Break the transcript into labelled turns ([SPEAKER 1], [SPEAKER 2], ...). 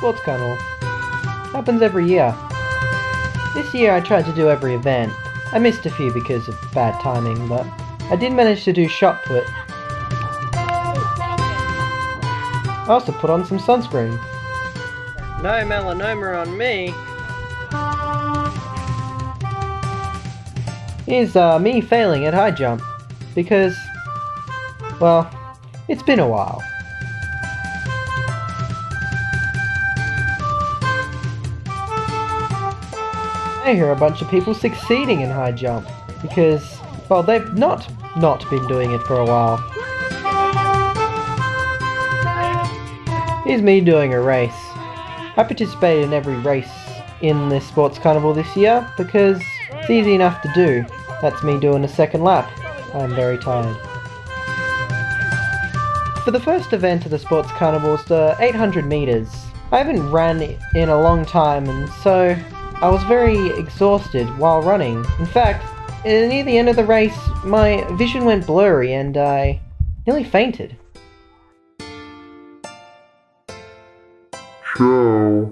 [SPEAKER 1] Sports Carnival. Happens every year. This year I tried to do every event. I missed a few because of bad timing, but I did manage to do shot put. I also put on some sunscreen.
[SPEAKER 2] No melanoma on me.
[SPEAKER 1] Here's uh, me failing at high jump. Because, well, it's been a while. I hear a bunch of people succeeding in high jump. Because, well, they've not not been doing it for a while. Here's me doing a race. I participated in every race in this sports carnival this year because it's easy enough to do. That's me doing a second lap. I'm very tired. For the first event of the sports carnival is the 800 meters. I haven't ran in a long time and so I was very exhausted while running. In fact, near the end of the race, my vision went blurry and I nearly fainted.
[SPEAKER 3] Ciao.